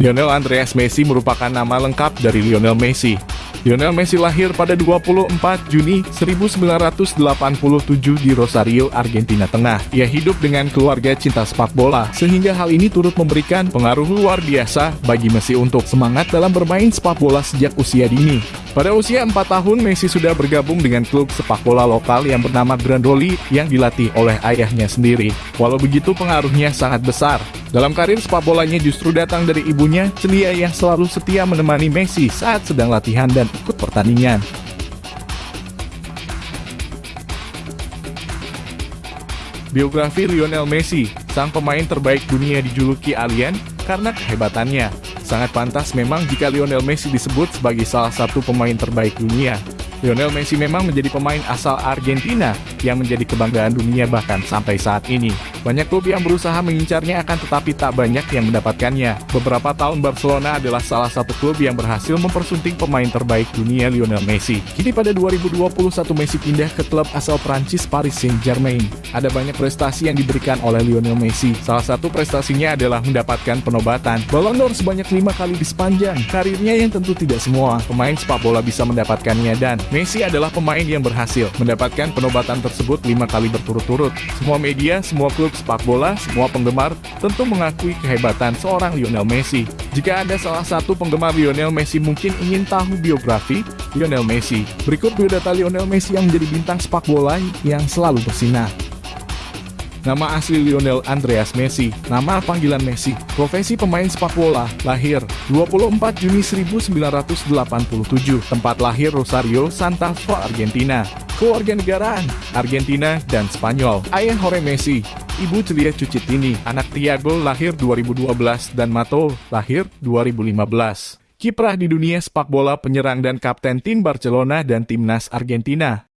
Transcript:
Lionel Andreas Messi merupakan nama lengkap dari Lionel Messi. Lionel Messi lahir pada 24 Juni 1987 di Rosario, Argentina Tengah. Ia hidup dengan keluarga cinta sepak bola, sehingga hal ini turut memberikan pengaruh luar biasa bagi Messi untuk semangat dalam bermain sepak bola sejak usia dini. Pada usia 4 tahun, Messi sudah bergabung dengan klub sepak bola lokal yang bernama Grandoli yang dilatih oleh ayahnya sendiri. Walau begitu pengaruhnya sangat besar. Dalam karir sepak bolanya justru datang dari ibunya, Celia yang selalu setia menemani Messi saat sedang latihan dan ikut pertandingan. Biografi Lionel Messi, sang pemain terbaik dunia dijuluki alien karena kehebatannya. Sangat pantas memang jika Lionel Messi disebut sebagai salah satu pemain terbaik dunia. Lionel Messi memang menjadi pemain asal Argentina yang menjadi kebanggaan dunia bahkan sampai saat ini. Banyak klub yang berusaha mengincarnya akan tetapi tak banyak yang mendapatkannya. Beberapa tahun Barcelona adalah salah satu klub yang berhasil mempersunting pemain terbaik dunia Lionel Messi. Kini pada 2021 Messi pindah ke klub asal Prancis Paris Saint-Germain. Ada banyak prestasi yang diberikan oleh Lionel Messi. Salah satu prestasinya adalah mendapatkan penobatan Ballon d'Or sebanyak lima kali di sepanjang karirnya yang tentu tidak semua pemain sepak bola bisa mendapatkannya dan Messi adalah pemain yang berhasil mendapatkan penobatan tersebut lima kali berturut-turut. Semua media, semua klub sepak bola, semua penggemar tentu mengakui kehebatan seorang Lionel Messi. Jika ada salah satu penggemar Lionel Messi mungkin ingin tahu biografi Lionel Messi, berikut biodata Lionel Messi yang menjadi bintang sepak bola yang selalu bersinar. Nama asli Lionel Andreas Messi, nama panggilan Messi, profesi pemain sepak bola, lahir 24 Juni 1987, tempat lahir Rosario, Santa Fe, Argentina. Kewarganegaraan, Argentina dan Spanyol. Ayah Jorge Messi, Ibu Celia Cucitini, anak Tiago lahir 2012 dan Mato lahir 2015. Kiprah di dunia sepak bola penyerang dan kapten tim Barcelona dan timnas Argentina.